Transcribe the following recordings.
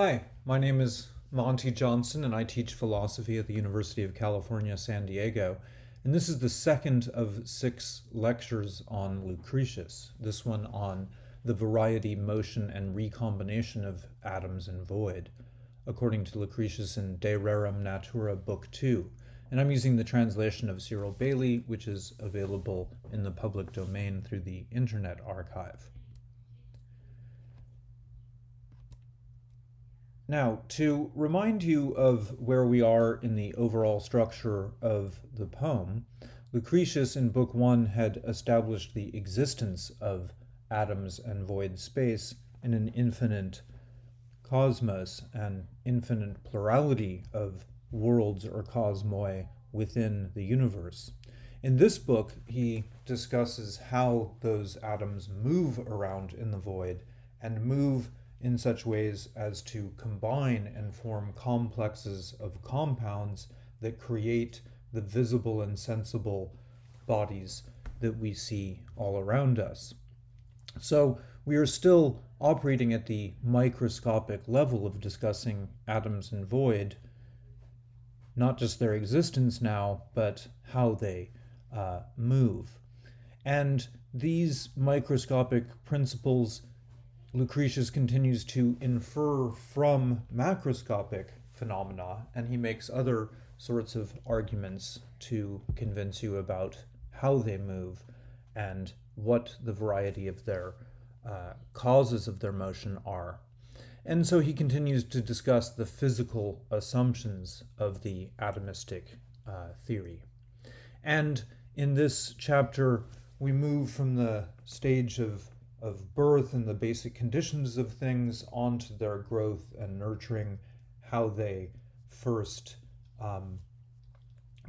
Hi, my name is Monty Johnson and I teach philosophy at the University of California, San Diego. And this is the second of six lectures on Lucretius, this one on the variety, motion, and recombination of atoms and void, according to Lucretius in De Rerum Natura, Book 2. And I'm using the translation of Cyril Bailey, which is available in the public domain through the Internet Archive. Now, to remind you of where we are in the overall structure of the poem, Lucretius in Book 1 had established the existence of atoms and void space in an infinite cosmos, an infinite plurality of worlds or cosmoi within the universe. In this book, he discusses how those atoms move around in the void and move in such ways as to combine and form complexes of compounds that create the visible and sensible bodies that we see all around us. So we are still operating at the microscopic level of discussing atoms and void, not just their existence now, but how they uh, move. And these microscopic principles Lucretius continues to infer from macroscopic phenomena, and he makes other sorts of arguments to convince you about how they move and what the variety of their uh, causes of their motion are. And so he continues to discuss the physical assumptions of the atomistic uh, theory. And in this chapter, we move from the stage of of birth and the basic conditions of things onto their growth and nurturing, how they first um,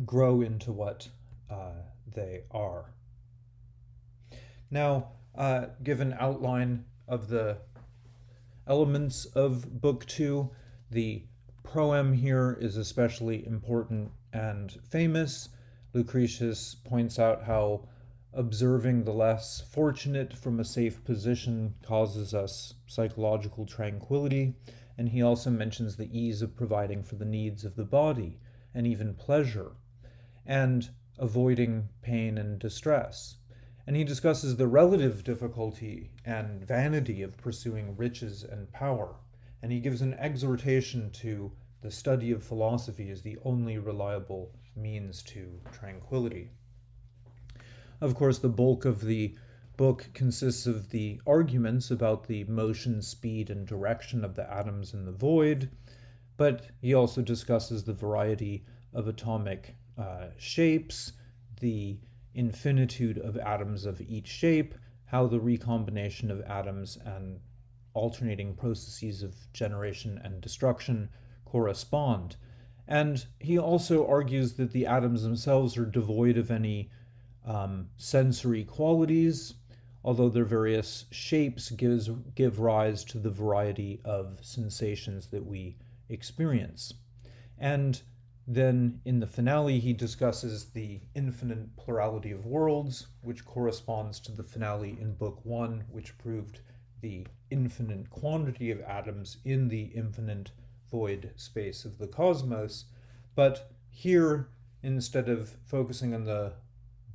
grow into what uh, they are. Now, uh, give an outline of the elements of Book 2. The proem here is especially important and famous. Lucretius points out how observing the less fortunate from a safe position causes us psychological tranquility, and he also mentions the ease of providing for the needs of the body and even pleasure, and avoiding pain and distress. And he discusses the relative difficulty and vanity of pursuing riches and power, and he gives an exhortation to the study of philosophy as the only reliable means to tranquility. Of course, the bulk of the book consists of the arguments about the motion, speed, and direction of the atoms in the void, but he also discusses the variety of atomic uh, shapes, the infinitude of atoms of each shape, how the recombination of atoms and alternating processes of generation and destruction correspond. And he also argues that the atoms themselves are devoid of any um, sensory qualities, although their various shapes gives, give rise to the variety of sensations that we experience. And then in the finale, he discusses the infinite plurality of worlds, which corresponds to the finale in Book One, which proved the infinite quantity of atoms in the infinite void space of the cosmos. But here, instead of focusing on the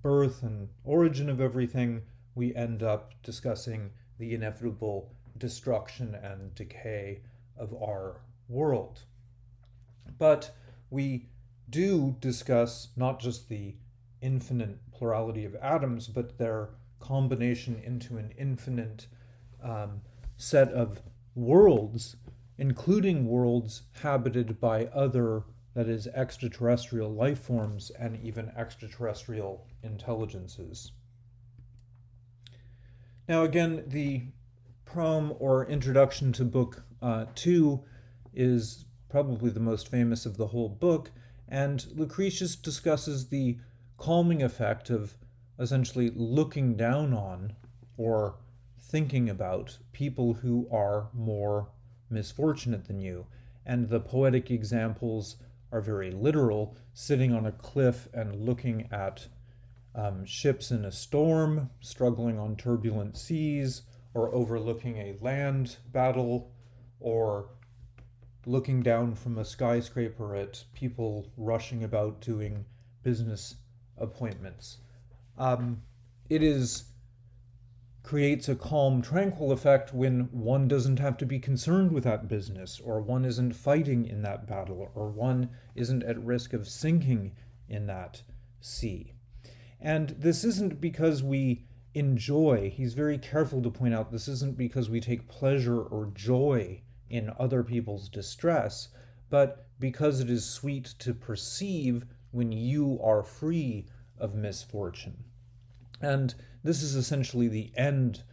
birth and origin of everything, we end up discussing the inevitable destruction and decay of our world. But we do discuss not just the infinite plurality of atoms, but their combination into an infinite um, set of worlds, including worlds habited by other that is extraterrestrial life forms and even extraterrestrial intelligences. Now again, the proem or introduction to book uh, two is probably the most famous of the whole book, and Lucretius discusses the calming effect of essentially looking down on or thinking about people who are more misfortunate than you, and the poetic examples are very literal, sitting on a cliff and looking at um, ships in a storm, struggling on turbulent seas, or overlooking a land battle, or looking down from a skyscraper at people rushing about doing business appointments. Um, it is creates a calm, tranquil effect when one doesn't have to be concerned with that business, or one isn't fighting in that battle, or one isn't at risk of sinking in that sea. And this isn't because we enjoy, he's very careful to point out, this isn't because we take pleasure or joy in other people's distress, but because it is sweet to perceive when you are free of misfortune. And this is essentially the end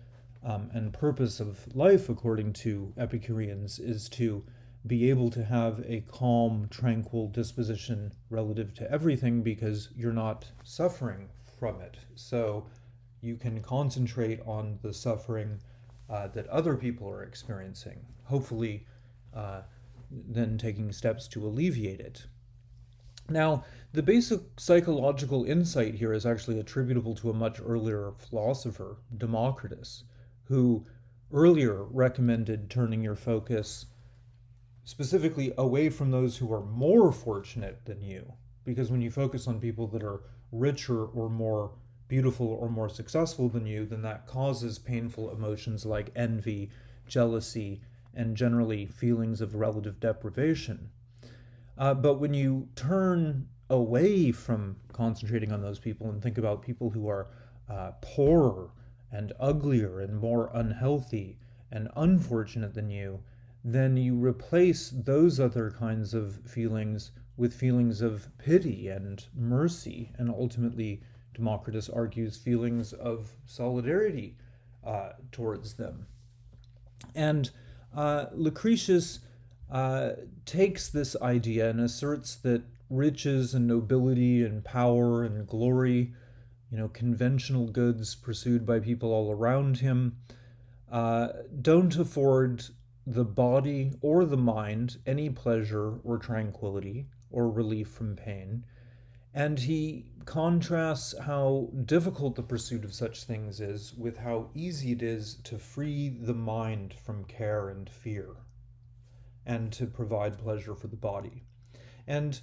um, and purpose of life, according to Epicureans, is to be able to have a calm, tranquil disposition relative to everything because you're not suffering from it. So you can concentrate on the suffering uh, that other people are experiencing, hopefully, uh, then taking steps to alleviate it. Now, the basic psychological insight here is actually attributable to a much earlier philosopher, Democritus, who earlier recommended turning your focus specifically away from those who are more fortunate than you. Because when you focus on people that are richer or more beautiful or more successful than you, then that causes painful emotions like envy, jealousy, and generally feelings of relative deprivation. Uh, but when you turn away from concentrating on those people and think about people who are uh, poorer and uglier and more unhealthy and unfortunate than you, then you replace those other kinds of feelings with feelings of pity and mercy and ultimately Democritus argues feelings of solidarity uh, towards them. And uh, Lucretius uh, takes this idea and asserts that riches and nobility and power and glory, you know, conventional goods pursued by people all around him, uh, don't afford the body or the mind any pleasure or tranquility or relief from pain. And he contrasts how difficult the pursuit of such things is with how easy it is to free the mind from care and fear and to provide pleasure for the body. And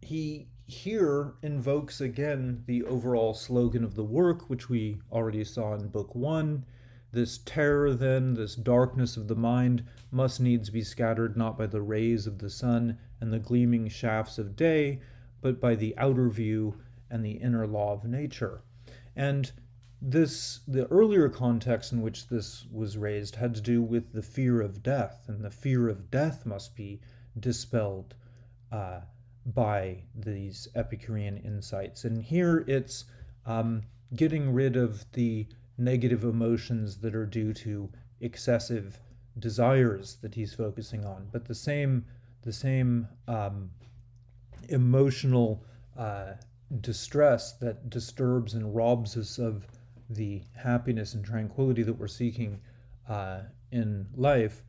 he here invokes again the overall slogan of the work, which we already saw in Book One. This terror, then, this darkness of the mind, must needs be scattered not by the rays of the sun and the gleaming shafts of day, but by the outer view and the inner law of nature. And this the earlier context in which this was raised had to do with the fear of death, and the fear of death must be dispelled uh, by these Epicurean insights. And here it's um, getting rid of the negative emotions that are due to excessive desires that he's focusing on, but the same the same um, emotional uh, distress that disturbs and robs us of the happiness and tranquility that we're seeking uh, in life,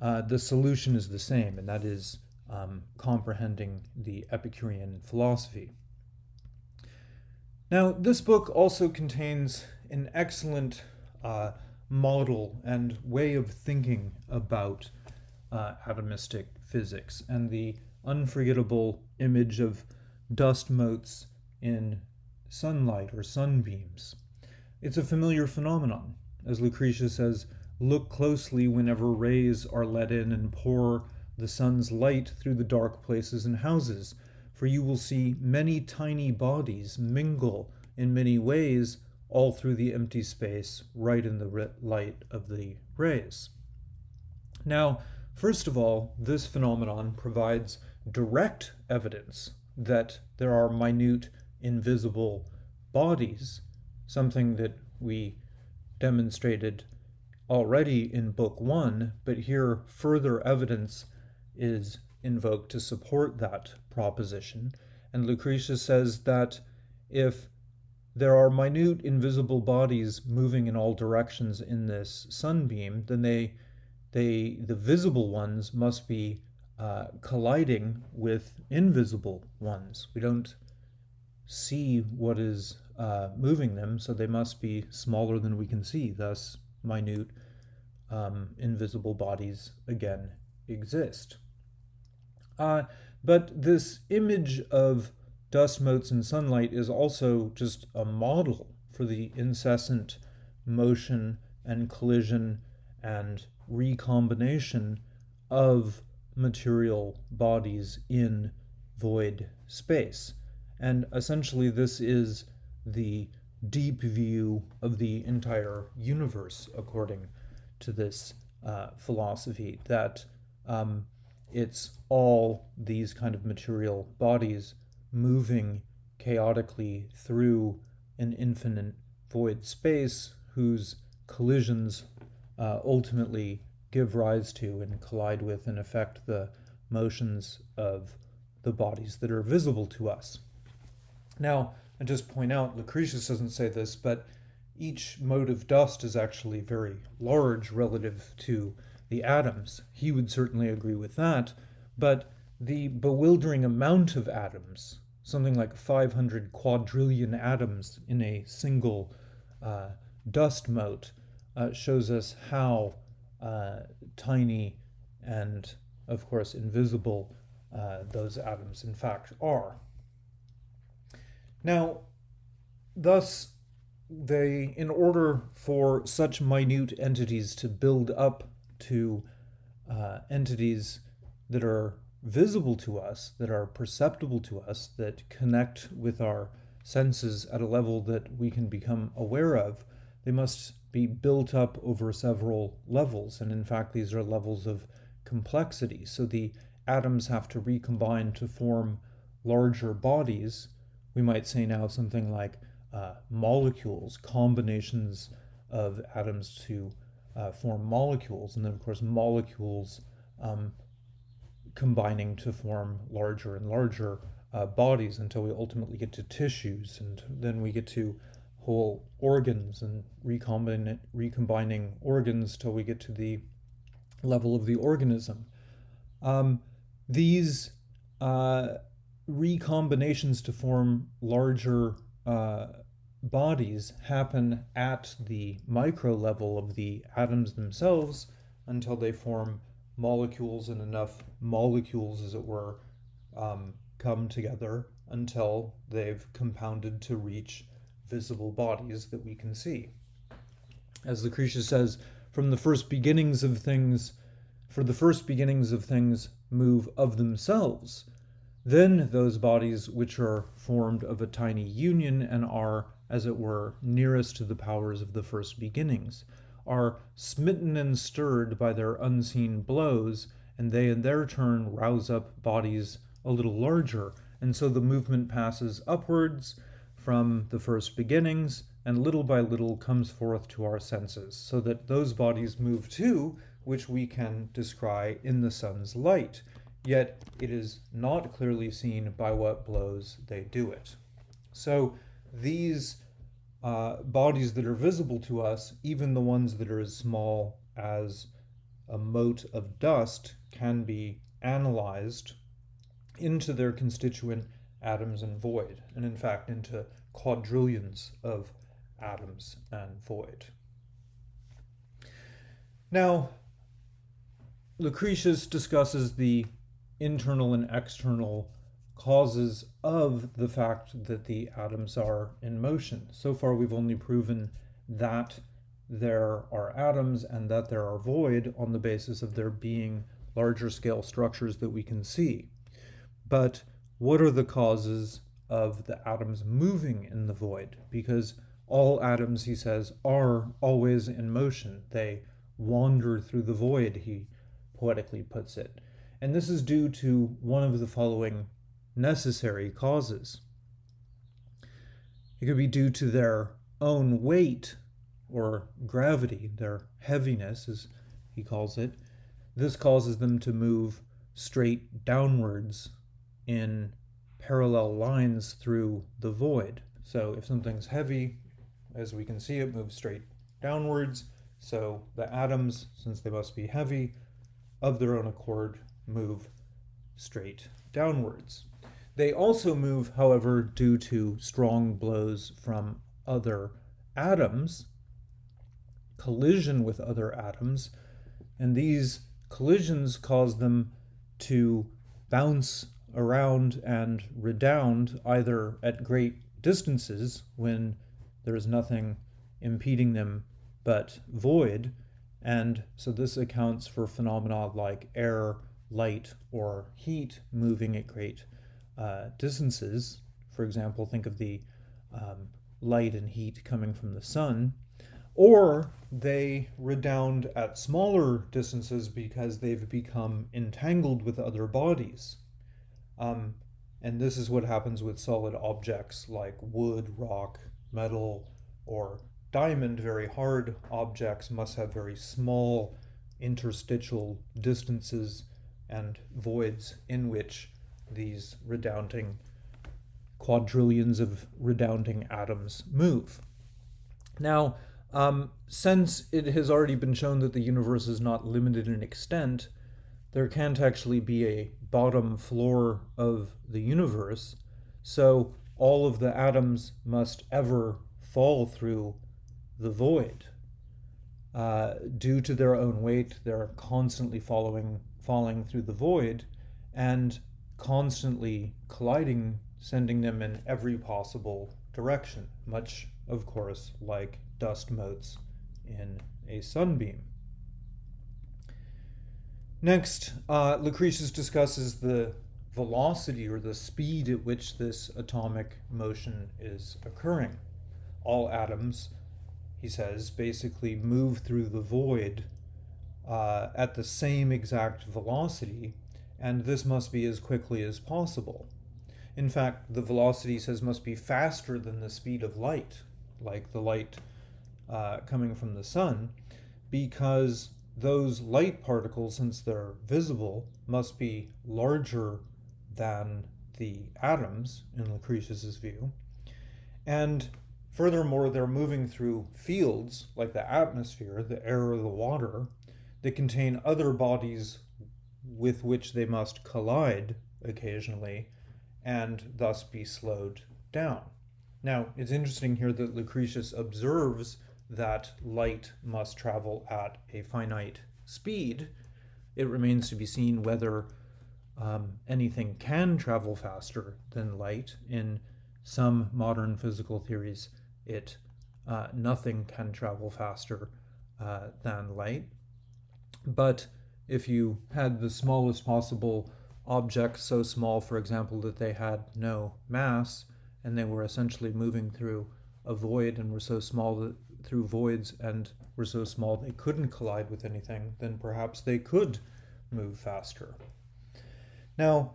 uh, the solution is the same, and that is um, comprehending the Epicurean philosophy. Now, this book also contains an excellent uh, model and way of thinking about uh, atomistic physics and the unforgettable image of dust motes in sunlight or sunbeams. It's a familiar phenomenon. As Lucretius says, look closely whenever rays are let in and pour the sun's light through the dark places and houses, for you will see many tiny bodies mingle in many ways all through the empty space right in the light of the rays. Now, first of all, this phenomenon provides direct evidence that there are minute, invisible bodies, something that we demonstrated already in Book One, but here further evidence is invoked to support that proposition. And Lucretius says that if there are minute invisible bodies moving in all directions in this sunbeam, then they, they the visible ones must be uh, colliding with invisible ones. We don't see what is uh, moving them, so they must be smaller than we can see, thus minute um, invisible bodies again exist. Uh, but this image of dust motes in sunlight is also just a model for the incessant motion and collision and recombination of material bodies in void space. And essentially, this is the deep view of the entire universe, according to this uh, philosophy, that um, it's all these kind of material bodies moving chaotically through an infinite void space whose collisions uh, ultimately give rise to and collide with and affect the motions of the bodies that are visible to us. Now, I just point out, Lucretius doesn't say this, but each mote of dust is actually very large relative to the atoms. He would certainly agree with that, but the bewildering amount of atoms, something like 500 quadrillion atoms in a single uh, dust mote, uh, shows us how uh, tiny and, of course, invisible uh, those atoms in fact are. Now, thus, they, in order for such minute entities to build up to uh, entities that are visible to us, that are perceptible to us, that connect with our senses at a level that we can become aware of, they must be built up over several levels. And in fact, these are levels of complexity. So the atoms have to recombine to form larger bodies. We might say now something like uh, molecules, combinations of atoms to uh, form molecules, and then of course molecules um, combining to form larger and larger uh, bodies until we ultimately get to tissues, and then we get to whole organs and recombining organs till we get to the level of the organism. Um, these uh, recombinations to form larger uh, bodies happen at the micro level of the atoms themselves until they form molecules and enough molecules, as it were, um, come together until they've compounded to reach visible bodies that we can see. As Lucretius says, from the first beginnings of things, for the first beginnings of things move of themselves, then those bodies which are formed of a tiny union and are as it were, nearest to the powers of the first beginnings, are smitten and stirred by their unseen blows, and they in their turn rouse up bodies a little larger, and so the movement passes upwards from the first beginnings, and little by little comes forth to our senses, so that those bodies move too, which we can descry in the sun's light, yet it is not clearly seen by what blows they do it. So these uh, bodies that are visible to us, even the ones that are as small as a mote of dust, can be analyzed into their constituent atoms and void, and in fact into quadrillions of atoms and void. Now, Lucretius discusses the internal and external causes of the fact that the atoms are in motion. So far, we've only proven that there are atoms and that there are void on the basis of there being larger scale structures that we can see. But what are the causes of the atoms moving in the void? Because all atoms, he says, are always in motion. They wander through the void, he poetically puts it. And this is due to one of the following necessary causes. It could be due to their own weight or gravity, their heaviness, as he calls it. This causes them to move straight downwards in parallel lines through the void. So if something's heavy, as we can see, it moves straight downwards. So the atoms, since they must be heavy, of their own accord move straight downwards. They also move, however, due to strong blows from other atoms, collision with other atoms, and these collisions cause them to bounce around and redound either at great distances when there is nothing impeding them but void, and so this accounts for phenomena like air, light, or heat moving at great uh, distances. For example, think of the um, light and heat coming from the sun. Or they redound at smaller distances because they've become entangled with other bodies. Um, and this is what happens with solid objects like wood, rock, metal, or diamond. Very hard objects must have very small interstitial distances and voids in which these redounding quadrillions of redounding atoms move. Now, um, since it has already been shown that the universe is not limited in extent, there can't actually be a bottom floor of the universe, so all of the atoms must ever fall through the void. Uh, due to their own weight, they're constantly following, falling through the void and constantly colliding, sending them in every possible direction, much, of course, like dust motes in a sunbeam. Next, uh, Lucretius discusses the velocity or the speed at which this atomic motion is occurring. All atoms, he says, basically move through the void uh, at the same exact velocity, and this must be as quickly as possible. In fact, the velocity, says, must be faster than the speed of light, like the light uh, coming from the sun, because those light particles, since they're visible, must be larger than the atoms in Lucretius's view. And furthermore, they're moving through fields like the atmosphere, the air or the water, that contain other bodies with which they must collide occasionally and thus be slowed down. Now, it's interesting here that Lucretius observes that light must travel at a finite speed. It remains to be seen whether um, anything can travel faster than light. In some modern physical theories, it uh, nothing can travel faster uh, than light. But if you had the smallest possible object, so small, for example, that they had no mass, and they were essentially moving through a void and were so small that through voids and were so small they couldn't collide with anything, then perhaps they could move faster. Now,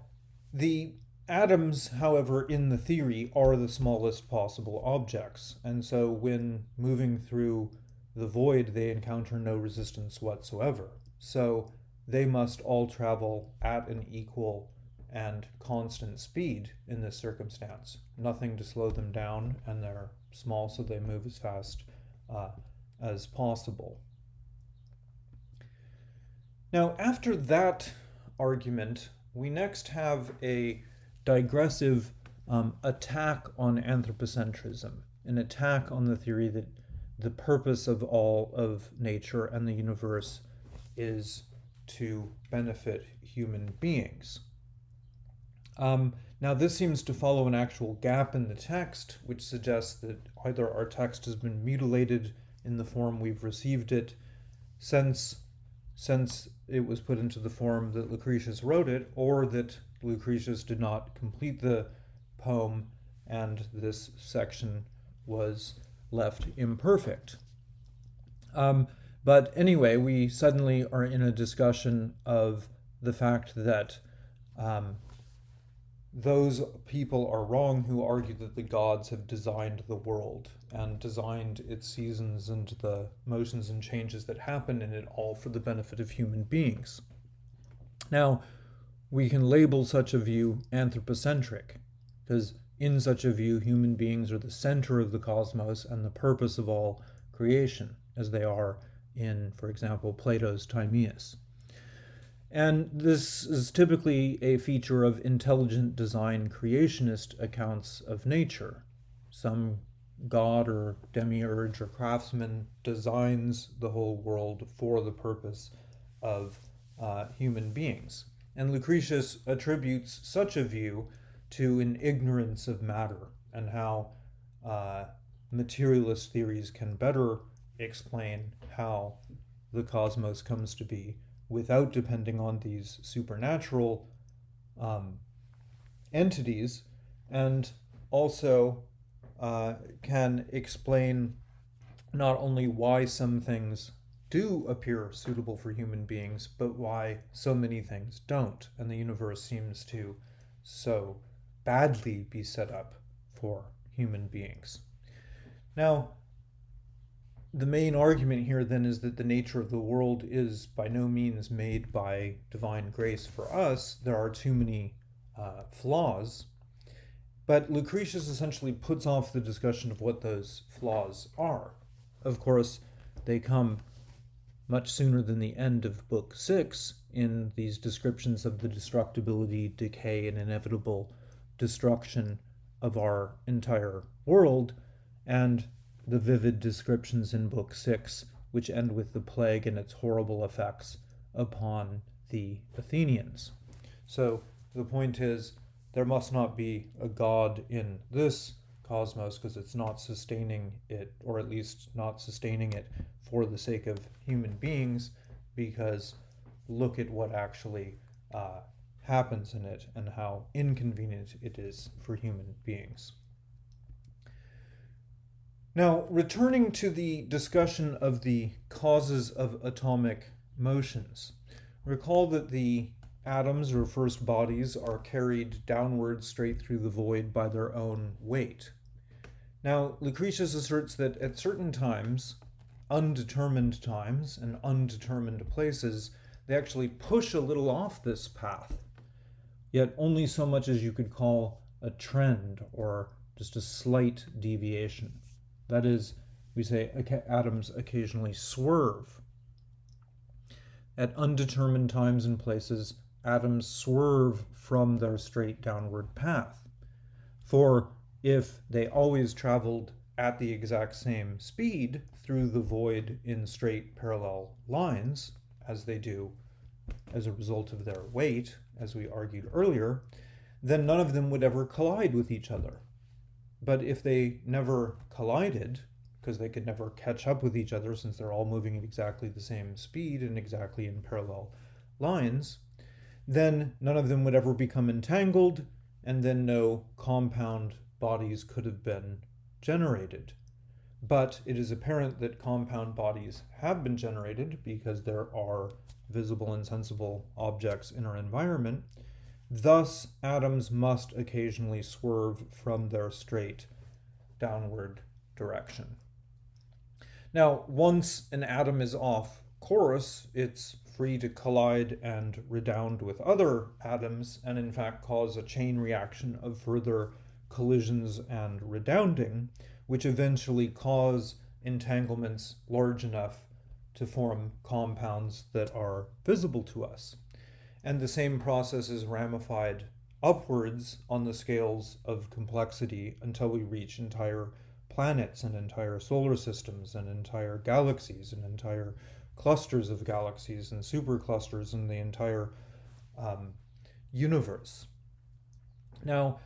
the atoms, however, in the theory are the smallest possible objects, and so when moving through the void, they encounter no resistance whatsoever. So they must all travel at an equal and constant speed in this circumstance. Nothing to slow them down, and they're small, so they move as fast uh, as possible. Now, after that argument, we next have a digressive um, attack on anthropocentrism, an attack on the theory that the purpose of all of nature and the universe is to benefit human beings. Um, now, this seems to follow an actual gap in the text, which suggests that either our text has been mutilated in the form we've received it since, since it was put into the form that Lucretius wrote it, or that Lucretius did not complete the poem and this section was left imperfect. Um, but anyway, we suddenly are in a discussion of the fact that um, those people are wrong who argue that the gods have designed the world and designed its seasons and the motions and changes that happen in it all for the benefit of human beings. Now, we can label such a view anthropocentric, because in such a view, human beings are the center of the cosmos and the purpose of all creation, as they are in, for example, Plato's Timaeus. And this is typically a feature of intelligent design creationist accounts of nature. Some god or demiurge or craftsman designs the whole world for the purpose of uh, human beings. And Lucretius attributes such a view to an ignorance of matter and how uh, materialist theories can better explain how the cosmos comes to be without depending on these supernatural um, entities, and also uh, can explain not only why some things do appear suitable for human beings, but why so many things don't, and the universe seems to so badly be set up for human beings. Now, the main argument here then is that the nature of the world is by no means made by divine grace for us. There are too many uh, flaws. But Lucretius essentially puts off the discussion of what those flaws are. Of course, they come much sooner than the end of Book Six in these descriptions of the destructibility, decay, and inevitable destruction of our entire world, and the vivid descriptions in Book Six, which end with the plague and its horrible effects upon the Athenians. So the point is, there must not be a God in this cosmos because it's not sustaining it, or at least not sustaining it for the sake of human beings, because look at what actually uh, happens in it and how inconvenient it is for human beings. Now, returning to the discussion of the causes of atomic motions, recall that the atoms or first bodies are carried downward straight through the void by their own weight. Now, Lucretius asserts that at certain times, undetermined times and undetermined places, they actually push a little off this path, yet only so much as you could call a trend or just a slight deviation. That is, we say atoms occasionally swerve. At undetermined times and places, atoms swerve from their straight downward path. For if they always traveled at the exact same speed through the void in straight parallel lines, as they do as a result of their weight, as we argued earlier, then none of them would ever collide with each other. But if they never collided, because they could never catch up with each other since they're all moving at exactly the same speed and exactly in parallel lines, then none of them would ever become entangled, and then no compound bodies could have been generated. But it is apparent that compound bodies have been generated because there are visible and sensible objects in our environment. Thus, atoms must occasionally swerve from their straight downward direction. Now, once an atom is off course, it's free to collide and redound with other atoms and in fact cause a chain reaction of further collisions and redounding, which eventually cause entanglements large enough to form compounds that are visible to us. And the same process is ramified upwards on the scales of complexity until we reach entire planets and entire solar systems and entire galaxies and entire clusters of galaxies and superclusters and the entire um, universe. Now,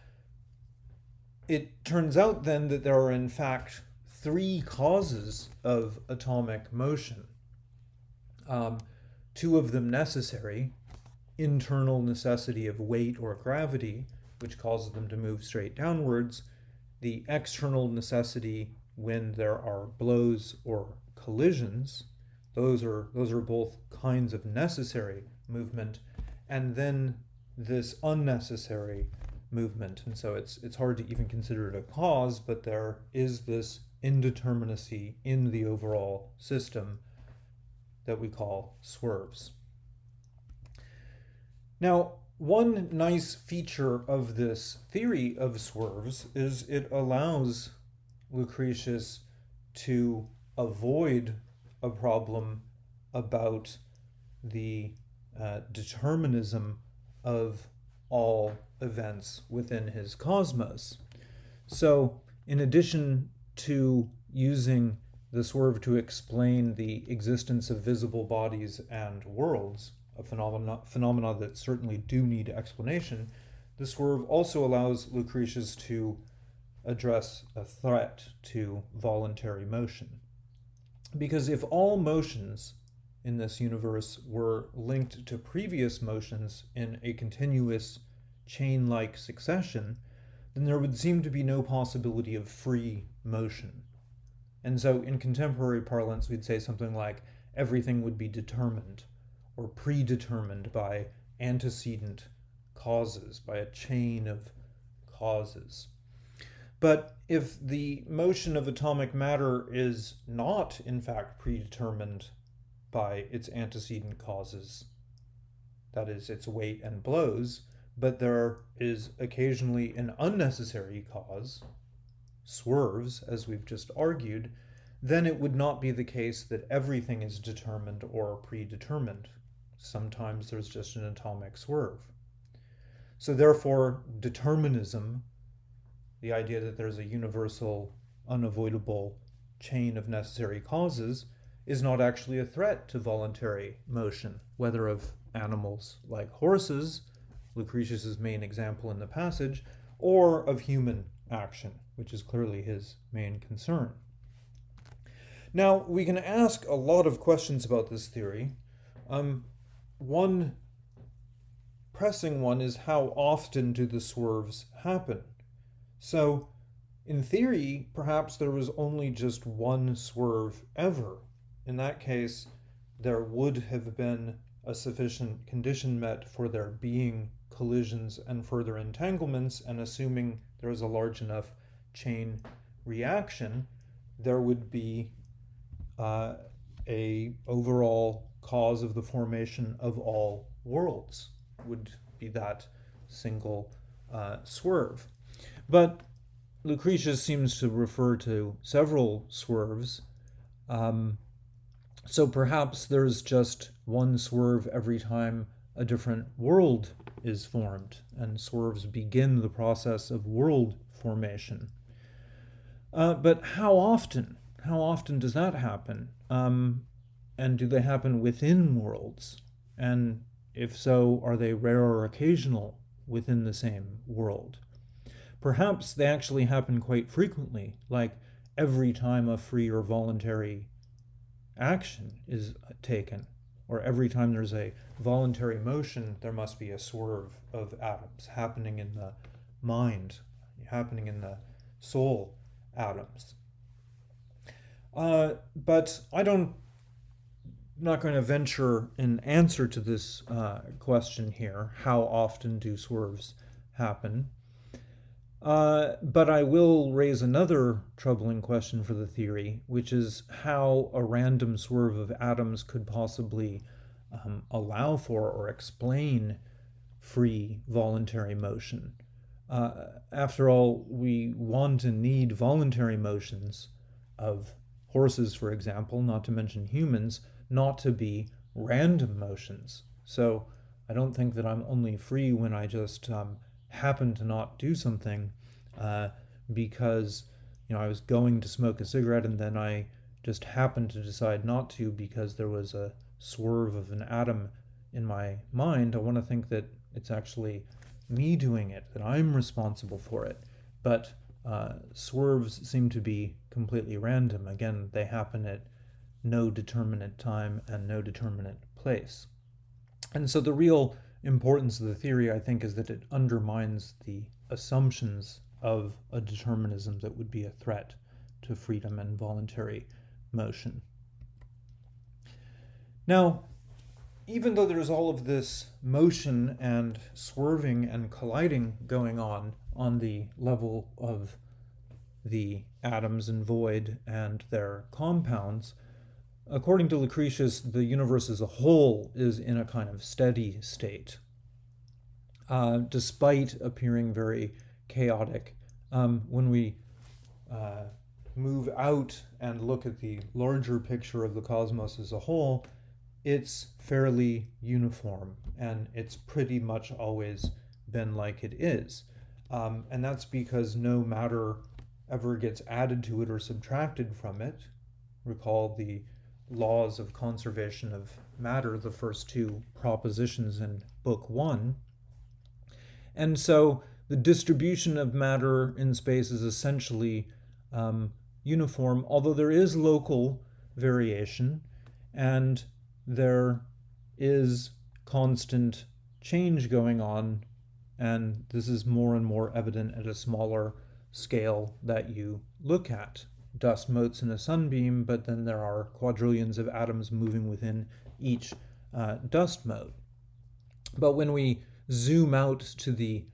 it turns out then that there are in fact three causes of atomic motion. Um, two of them necessary, internal necessity of weight or gravity, which causes them to move straight downwards, the external necessity when there are blows or collisions, those are those are both kinds of necessary movement, and then this unnecessary movement. And so it's it's hard to even consider it a cause, but there is this indeterminacy in the overall system that we call swerves. Now, one nice feature of this theory of swerves is it allows Lucretius to avoid a problem about the uh, determinism of all events within his cosmos. So, in addition to using the swerve to explain the existence of visible bodies and worlds, a phenomena, phenomena that certainly do need explanation, the swerve also allows Lucretius to address a threat to voluntary motion. Because if all motions in this universe were linked to previous motions in a continuous chain like succession, then there would seem to be no possibility of free motion. And so, in contemporary parlance, we'd say something like everything would be determined or predetermined by antecedent causes, by a chain of causes. But if the motion of atomic matter is not, in fact, predetermined by its antecedent causes, that is, its weight and blows, but there is occasionally an unnecessary cause, swerves, as we've just argued, then it would not be the case that everything is determined or predetermined. Sometimes there's just an atomic swerve. So, therefore, determinism, the idea that there's a universal, unavoidable chain of necessary causes, is not actually a threat to voluntary motion, whether of animals like horses, Lucretius's main example in the passage, or of human action, which is clearly his main concern. Now, we can ask a lot of questions about this theory. Um, one pressing one is how often do the swerves happen? So, in theory, perhaps there was only just one swerve ever. In that case, there would have been a sufficient condition met for there being collisions and further entanglements, and assuming there is a large enough chain reaction, there would be uh, a overall cause of the formation of all worlds would be that single uh, swerve. But Lucretius seems to refer to several swerves. Um, so perhaps there's just one swerve every time a different world is formed, and swerves begin the process of world formation. Uh, but how often? How often does that happen? Um, and do they happen within worlds? And if so, are they rare or occasional within the same world? Perhaps they actually happen quite frequently, like every time a free or voluntary action is taken, or every time there's a voluntary motion, there must be a swerve of atoms happening in the mind, happening in the soul atoms. Uh, but I don't not going to venture an answer to this uh, question here. How often do swerves happen? Uh, but I will raise another troubling question for the theory, which is how a random swerve of atoms could possibly um, allow for or explain free voluntary motion. Uh, after all, we want and need voluntary motions of horses, for example, not to mention humans, not to be random motions. So I don't think that I'm only free when I just um, happen to not do something uh, because you know I was going to smoke a cigarette and then I just happened to decide not to because there was a swerve of an atom in my mind. I want to think that it's actually me doing it, that I'm responsible for it. But uh, swerves seem to be completely random. Again, they happen at no determinate time and no determinate place. And so the real importance of the theory, I think, is that it undermines the assumptions of a determinism that would be a threat to freedom and voluntary motion. Now, even though there's all of this motion and swerving and colliding going on on the level of the atoms and void and their compounds, According to Lucretius, the universe as a whole is in a kind of steady state, uh, despite appearing very chaotic. Um, when we uh, move out and look at the larger picture of the cosmos as a whole, it's fairly uniform and it's pretty much always been like it is. Um, and that's because no matter ever gets added to it or subtracted from it. Recall the laws of conservation of matter, the first two propositions in Book One. And so the distribution of matter in space is essentially um, uniform, although there is local variation and there is constant change going on. And this is more and more evident at a smaller scale that you look at. Dust motes in a sunbeam, but then there are quadrillions of atoms moving within each uh, dust mote. But when we zoom out to the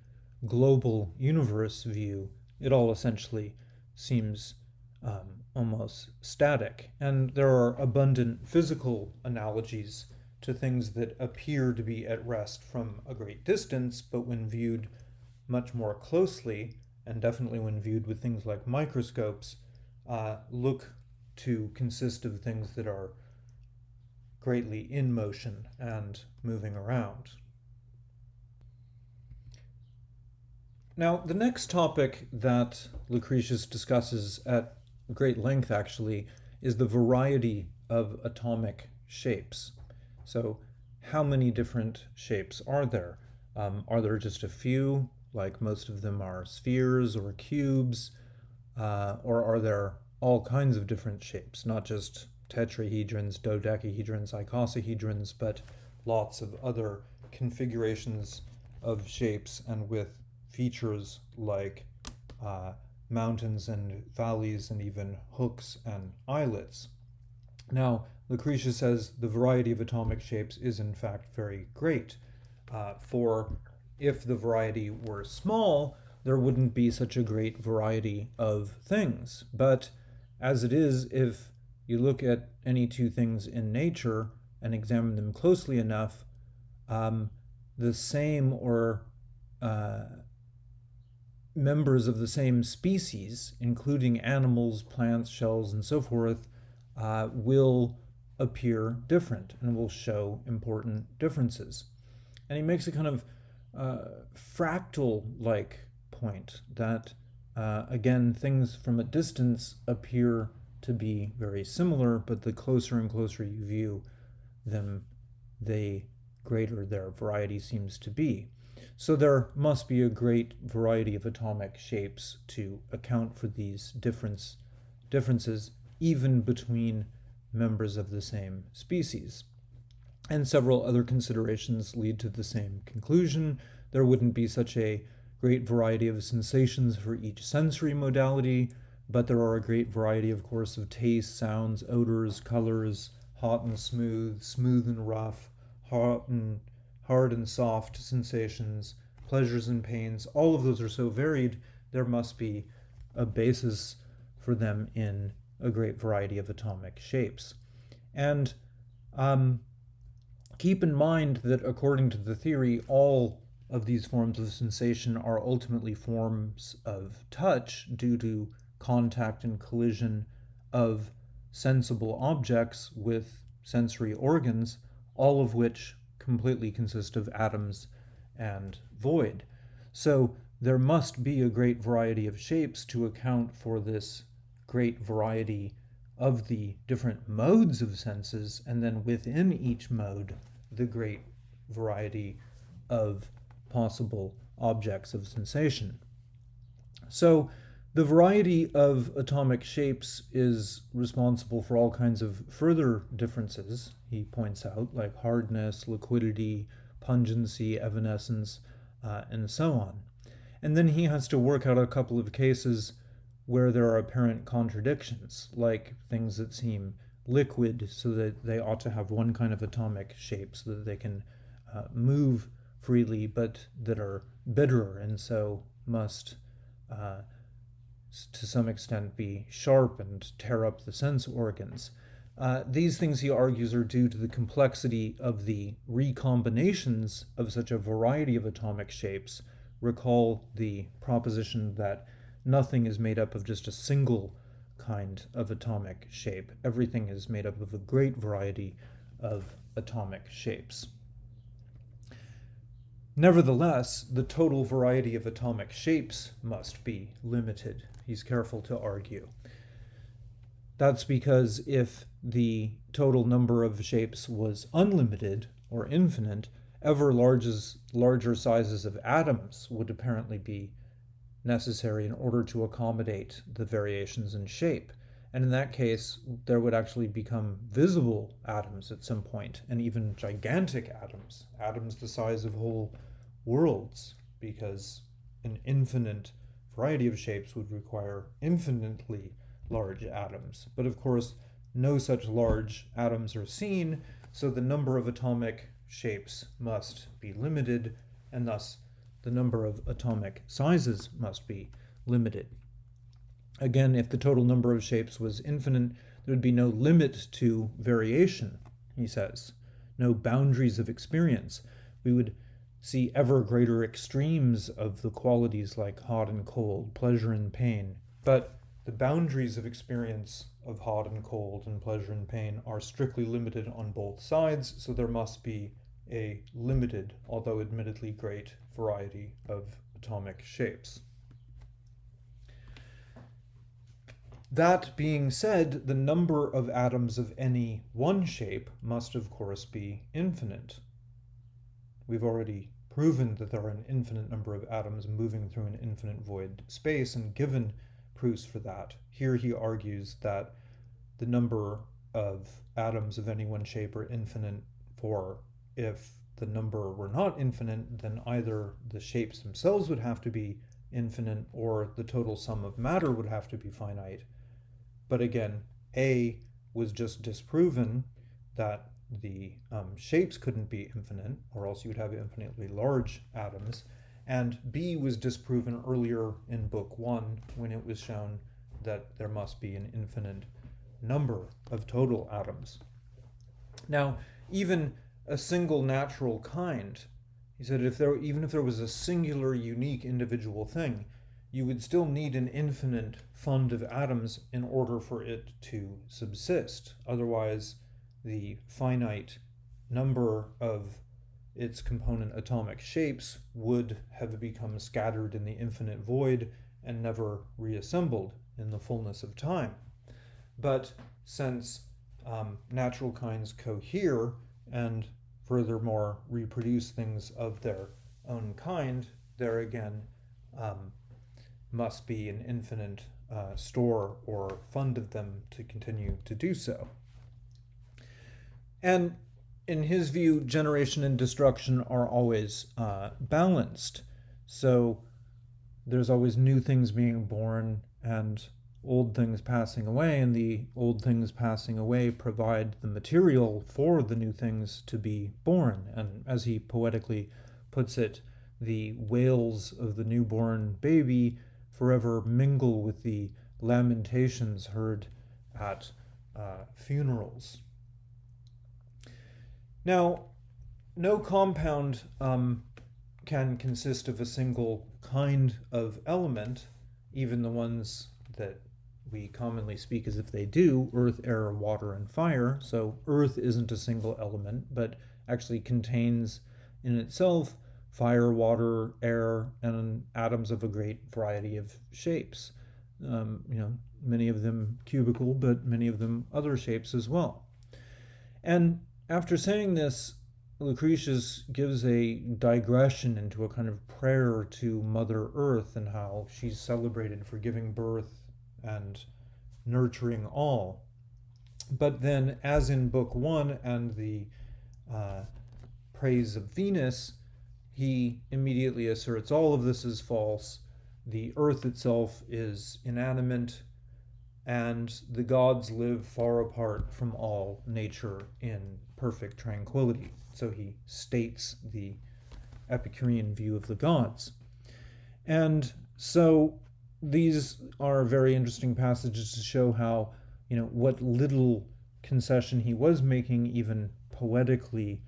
global universe view, it all essentially seems um, almost static. And there are abundant physical analogies to things that appear to be at rest from a great distance, but when viewed much more closely, and definitely when viewed with things like microscopes, uh, look to consist of things that are greatly in motion and moving around. Now, the next topic that Lucretius discusses at great length, actually, is the variety of atomic shapes. So, how many different shapes are there? Um, are there just a few, like most of them are spheres or cubes? Uh, or are there all kinds of different shapes, not just tetrahedrons, dodecahedrons, icosahedrons, but lots of other configurations of shapes and with features like uh, mountains and valleys and even hooks and islets. Now, Lucretius says the variety of atomic shapes is in fact very great. Uh, for if the variety were small, there wouldn't be such a great variety of things. But as it is, if you look at any two things in nature and examine them closely enough, um, the same or uh, members of the same species, including animals, plants, shells, and so forth, uh, will appear different and will show important differences. And he makes a kind of uh, fractal like point that, uh, again, things from a distance appear to be very similar, but the closer and closer you view them, the greater their variety seems to be. So there must be a great variety of atomic shapes to account for these difference, differences, even between members of the same species. And several other considerations lead to the same conclusion. There wouldn't be such a great variety of sensations for each sensory modality, but there are a great variety, of course, of tastes, sounds, odors, colors, hot and smooth, smooth and rough, hot and hard and soft sensations, pleasures and pains, all of those are so varied, there must be a basis for them in a great variety of atomic shapes. And um, keep in mind that according to the theory, all of these forms of sensation are ultimately forms of touch due to contact and collision of sensible objects with sensory organs, all of which completely consist of atoms and void. So there must be a great variety of shapes to account for this great variety of the different modes of senses, and then within each mode, the great variety of possible objects of sensation. So the variety of atomic shapes is responsible for all kinds of further differences, he points out, like hardness, liquidity, pungency, evanescence, uh, and so on. And then he has to work out a couple of cases where there are apparent contradictions, like things that seem liquid so that they ought to have one kind of atomic shape so that they can uh, move freely, but that are bitter and so must uh, to some extent be sharp and tear up the sense organs. Uh, these things, he argues, are due to the complexity of the recombinations of such a variety of atomic shapes. Recall the proposition that nothing is made up of just a single kind of atomic shape. Everything is made up of a great variety of atomic shapes. Nevertheless, the total variety of atomic shapes must be limited he's careful to argue. That's because if the total number of shapes was unlimited or infinite, ever larges, larger sizes of atoms would apparently be necessary in order to accommodate the variations in shape. And in that case, there would actually become visible atoms at some point, and even gigantic atoms, atoms the size of whole worlds, because an infinite variety of shapes would require infinitely large atoms. But of course, no such large atoms are seen, so the number of atomic shapes must be limited, and thus the number of atomic sizes must be limited. Again, if the total number of shapes was infinite, there would be no limit to variation, he says, no boundaries of experience. We would see ever greater extremes of the qualities like hot and cold, pleasure and pain. But the boundaries of experience of hot and cold and pleasure and pain are strictly limited on both sides, so there must be a limited, although admittedly great, variety of atomic shapes. That being said, the number of atoms of any one shape must of course be infinite. We've already proven that there are an infinite number of atoms moving through an infinite void space and given proofs for that. Here he argues that the number of atoms of any one shape are infinite for if the number were not infinite, then either the shapes themselves would have to be infinite or the total sum of matter would have to be finite. But again, A was just disproven that the um, shapes couldn't be infinite, or else you would have infinitely large atoms. And B was disproven earlier in book one when it was shown that there must be an infinite number of total atoms. Now, even a single natural kind, he said if there even if there was a singular unique individual thing, you would still need an infinite fund of atoms in order for it to subsist. Otherwise, the finite number of its component atomic shapes would have become scattered in the infinite void and never reassembled in the fullness of time. But since um, natural kinds cohere and furthermore reproduce things of their own kind, there again um, must be an infinite uh, store or fund of them to continue to do so. And in his view, generation and destruction are always uh, balanced. So there's always new things being born and old things passing away, and the old things passing away provide the material for the new things to be born. And as he poetically puts it, the wails of the newborn baby forever mingle with the lamentations heard at uh, funerals. Now, no compound um, can consist of a single kind of element, even the ones that we commonly speak as if they do earth, air, water, and fire. So, earth isn't a single element, but actually contains in itself fire, water, air, and atoms of a great variety of shapes. Um, you know, many of them cubical, but many of them other shapes as well. And after saying this, Lucretius gives a digression into a kind of prayer to Mother Earth and how she's celebrated for giving birth and nurturing all. But then, as in Book One and the uh, praise of Venus, he immediately asserts all of this is false. The earth itself is inanimate, and the gods live far apart from all nature in perfect tranquility. So he states the Epicurean view of the gods. And so these are very interesting passages to show how, you know, what little concession he was making, even poetically,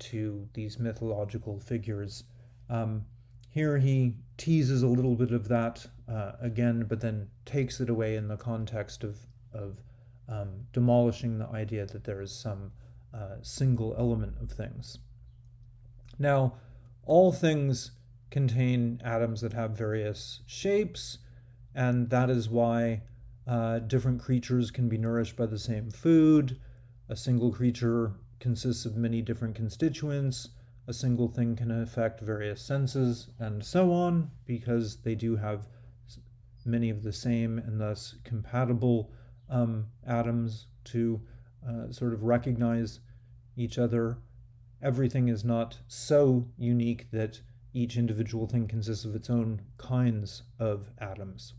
to these mythological figures. Um, here he teases a little bit of that uh, again, but then takes it away in the context of, of um, demolishing the idea that there is some uh, single element of things. Now, all things contain atoms that have various shapes, and that is why uh, different creatures can be nourished by the same food. A single creature consists of many different constituents. A single thing can affect various senses, and so on, because they do have many of the same and thus compatible um, atoms to uh, sort of recognize each other. Everything is not so unique that each individual thing consists of its own kinds of atoms.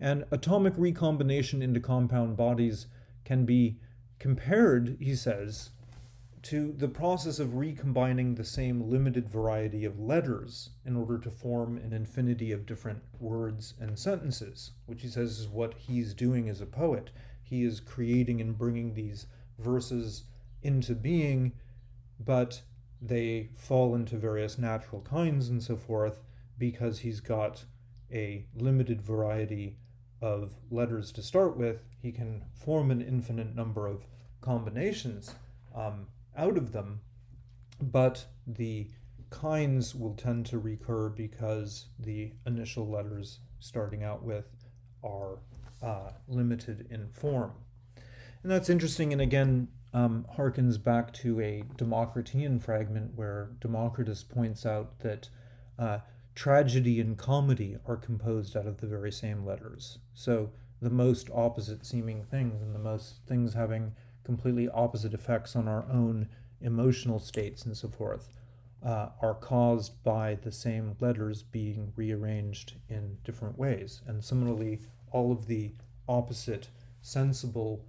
And atomic recombination into compound bodies can be compared, he says, to the process of recombining the same limited variety of letters in order to form an infinity of different words and sentences, which he says is what he's doing as a poet. He is creating and bringing these verses into being, but they fall into various natural kinds and so forth because he's got a limited variety of letters to start with. He can form an infinite number of combinations. Um, out of them, but the kinds will tend to recur because the initial letters starting out with are uh, limited in form. And that's interesting, and again, um, harkens back to a Democritean fragment where Democritus points out that uh, tragedy and comedy are composed out of the very same letters. So the most opposite seeming things and the most things having completely opposite effects on our own emotional states and so forth uh, are caused by the same letters being rearranged in different ways. And similarly, all of the opposite sensible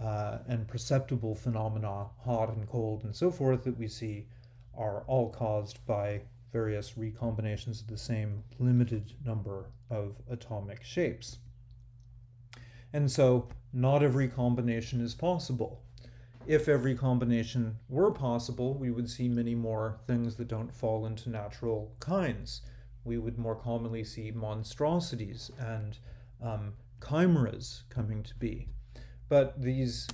uh, and perceptible phenomena, hot and cold and so forth, that we see are all caused by various recombinations of the same limited number of atomic shapes. And so not every combination is possible. If every combination were possible, we would see many more things that don't fall into natural kinds. We would more commonly see monstrosities and um, chimeras coming to be. But these,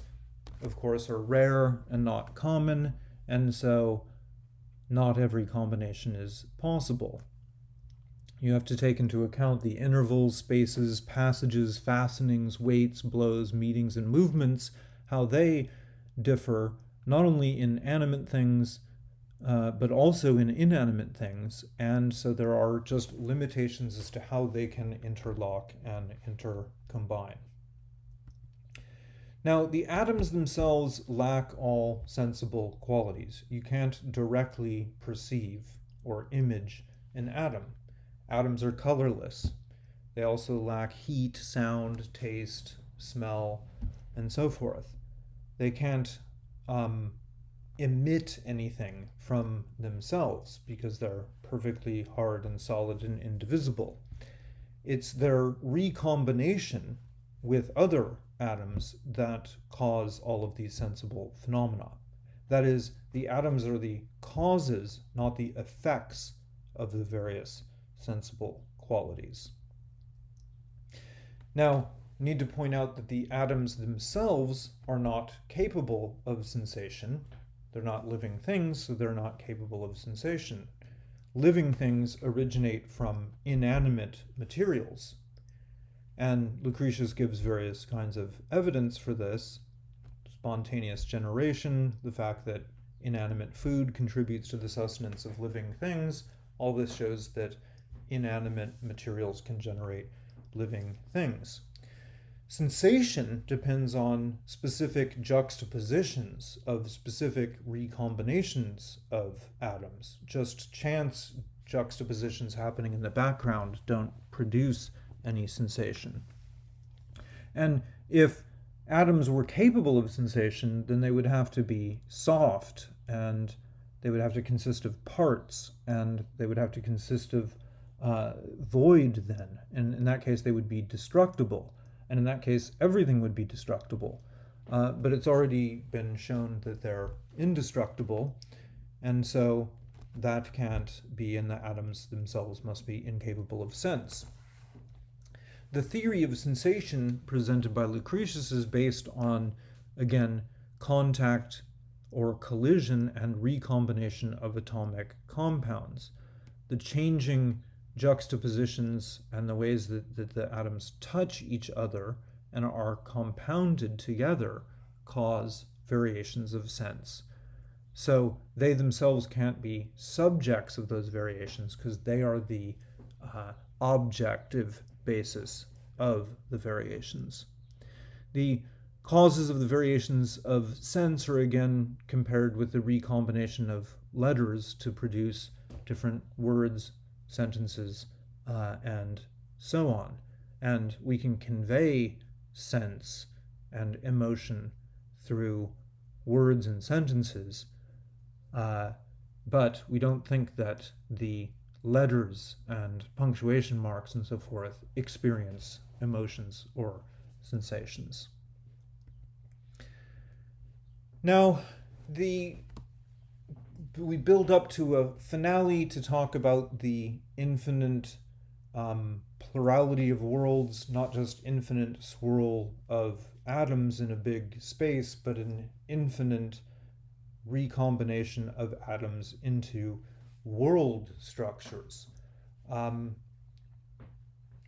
of course, are rare and not common, and so not every combination is possible. You have to take into account the intervals, spaces, passages, fastenings, weights, blows, meetings, and movements, how they differ not only in animate things, uh, but also in inanimate things. And so there are just limitations as to how they can interlock and intercombine. Now, the atoms themselves lack all sensible qualities. You can't directly perceive or image an atom. Atoms are colorless. They also lack heat, sound, taste, smell, and so forth. They can't um, emit anything from themselves because they're perfectly hard and solid and indivisible. It's their recombination with other atoms that cause all of these sensible phenomena. That is, the atoms are the causes, not the effects of the various sensible qualities. Now, need to point out that the atoms themselves are not capable of sensation. They're not living things, so they're not capable of sensation. Living things originate from inanimate materials. And Lucretius gives various kinds of evidence for this spontaneous generation, the fact that inanimate food contributes to the sustenance of living things. All this shows that inanimate materials can generate living things. Sensation depends on specific juxtapositions of specific recombinations of atoms. Just chance juxtapositions happening in the background don't produce any sensation. And if atoms were capable of sensation, then they would have to be soft and they would have to consist of parts and they would have to consist of uh, void then. And in that case, they would be destructible. And in that case, everything would be destructible. Uh, but it's already been shown that they're indestructible. And so that can't be, and the atoms themselves must be incapable of sense. The theory of sensation presented by Lucretius is based on, again, contact or collision and recombination of atomic compounds. The changing juxtapositions and the ways that, that the atoms touch each other and are compounded together cause variations of sense. So they themselves can't be subjects of those variations because they are the uh, objective basis of the variations. The causes of the variations of sense are again compared with the recombination of letters to produce different words, sentences, uh, and so on. And we can convey sense and emotion through words and sentences, uh, but we don't think that the letters and punctuation marks and so forth experience emotions or sensations. Now, the we build up to a finale to talk about the infinite um, plurality of worlds, not just infinite swirl of atoms in a big space, but an infinite recombination of atoms into world structures. Um,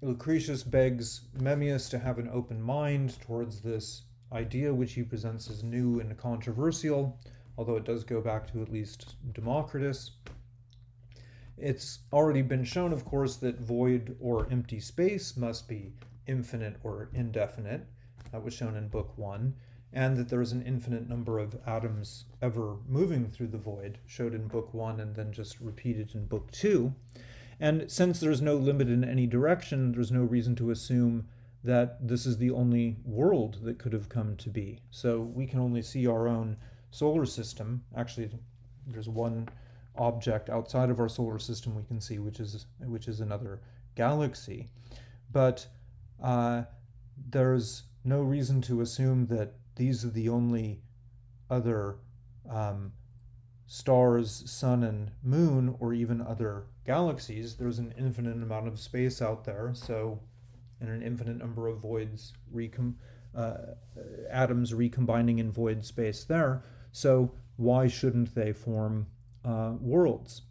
Lucretius begs Memmius to have an open mind towards this idea, which he presents as new and controversial, although it does go back to at least Democritus. It's already been shown, of course, that void or empty space must be infinite or indefinite. That was shown in Book 1. And that there is an infinite number of atoms ever moving through the void, showed in Book 1 and then just repeated in Book 2. And since there's no limit in any direction, there's no reason to assume that this is the only world that could have come to be. So we can only see our own solar system. Actually, there's one object outside of our solar system we can see, which is which is another galaxy. But uh, there's no reason to assume that these are the only other um, stars, sun, and moon, or even other galaxies. There's an infinite amount of space out there, so and an infinite number of voids recom uh, atoms recombining in void space there. So why shouldn't they form uh, worlds?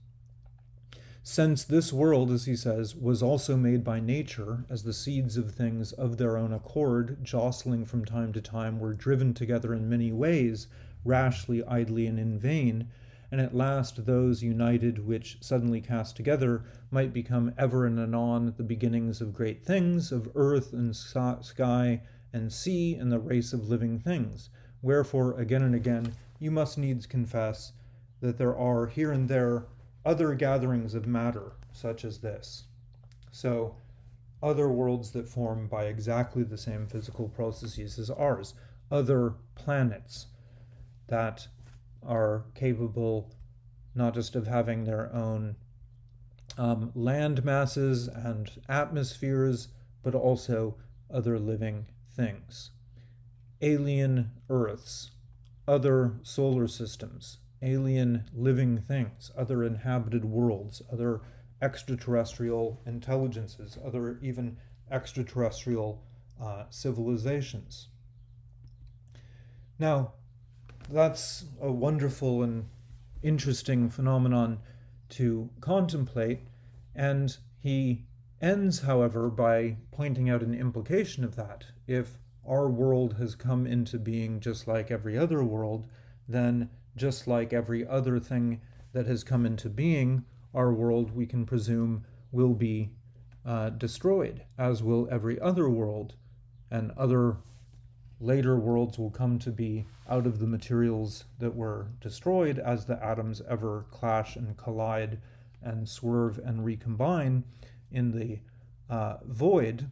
Since this world, as he says, was also made by nature, as the seeds of things of their own accord, jostling from time to time, were driven together in many ways, rashly, idly, and in vain, and at last those united which suddenly cast together might become ever and anon the beginnings of great things, of earth and sky and sea and the race of living things. Wherefore, again and again, you must needs confess that there are here and there other gatherings of matter, such as this. So, other worlds that form by exactly the same physical processes as ours, other planets that are capable not just of having their own um, land masses and atmospheres, but also other living things. Alien Earths, other solar systems, alien living things, other inhabited worlds, other extraterrestrial intelligences, other even extraterrestrial uh, civilizations. Now, that's a wonderful and interesting phenomenon to contemplate. And he ends, however, by pointing out an implication of that. If our world has come into being just like every other world, then just like every other thing that has come into being, our world, we can presume, will be uh, destroyed, as will every other world and other later worlds will come to be out of the materials that were destroyed as the atoms ever clash and collide and swerve and recombine in the uh, void.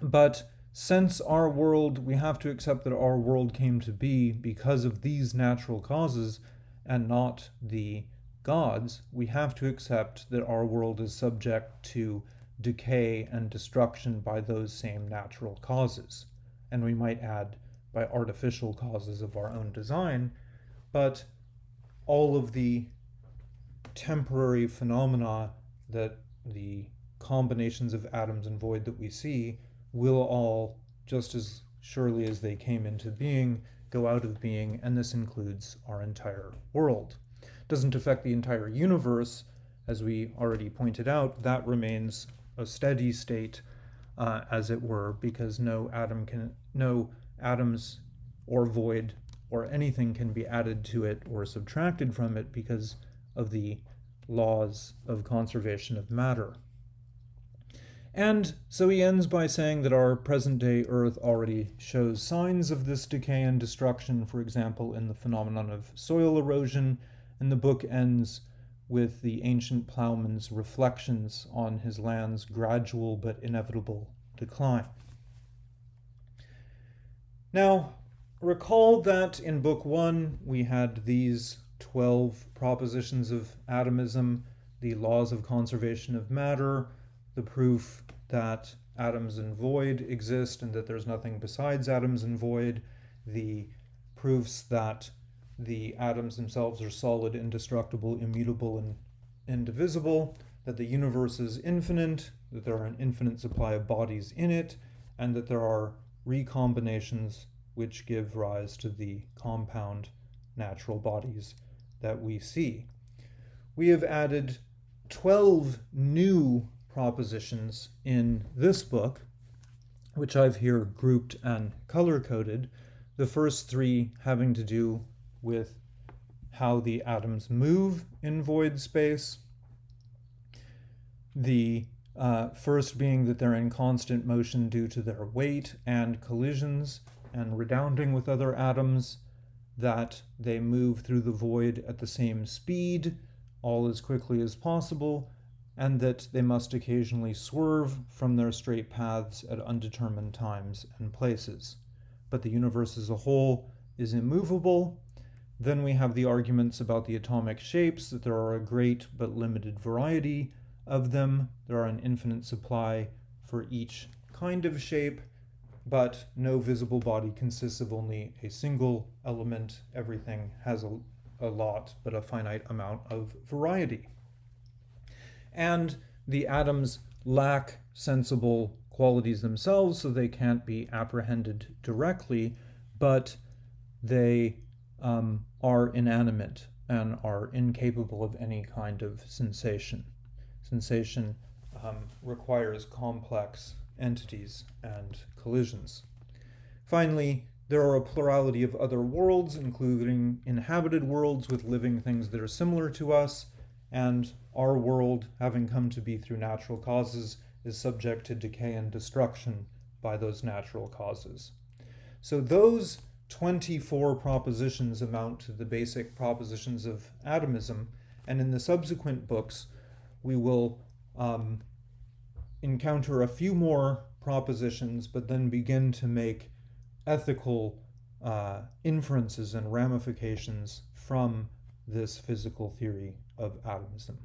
But since our world, we have to accept that our world came to be because of these natural causes and not the gods, we have to accept that our world is subject to decay and destruction by those same natural causes. And we might add by artificial causes of our own design, but all of the temporary phenomena that the combinations of atoms and void that we see will all, just as surely as they came into being, go out of being, and this includes our entire world. It doesn't affect the entire universe, as we already pointed out, that remains a steady state uh, as it were, because no atom can, no atoms or void or anything can be added to it or subtracted from it because of the laws of conservation of matter. And so he ends by saying that our present day Earth already shows signs of this decay and destruction, for example, in the phenomenon of soil erosion, and the book ends with the ancient plowman's reflections on his land's gradual but inevitable decline. Now, recall that in Book 1 we had these 12 propositions of atomism, the laws of conservation of matter, the proof that atoms and void exist and that there's nothing besides atoms and void, the proofs that the atoms themselves are solid, indestructible, immutable, and indivisible, that the universe is infinite, that there are an infinite supply of bodies in it, and that there are recombinations which give rise to the compound natural bodies that we see. We have added 12 new propositions in this book, which I've here grouped and color coded. The first three having to do with how the atoms move in void space. The uh, first being that they're in constant motion due to their weight and collisions and redounding with other atoms, that they move through the void at the same speed, all as quickly as possible, and that they must occasionally swerve from their straight paths at undetermined times and places. But the universe as a whole is immovable. Then we have the arguments about the atomic shapes, that there are a great but limited variety of them. There are an infinite supply for each kind of shape, but no visible body consists of only a single element. Everything has a, a lot, but a finite amount of variety. And the atoms lack sensible qualities themselves, so they can't be apprehended directly, but they um, are inanimate and are incapable of any kind of sensation. Sensation um, requires complex entities and collisions. Finally, there are a plurality of other worlds, including inhabited worlds with living things that are similar to us, and our world, having come to be through natural causes, is subject to decay and destruction by those natural causes. So those 24 propositions amount to the basic propositions of atomism, and in the subsequent books, we will um, encounter a few more propositions, but then begin to make ethical uh, inferences and ramifications from this physical theory of atomism.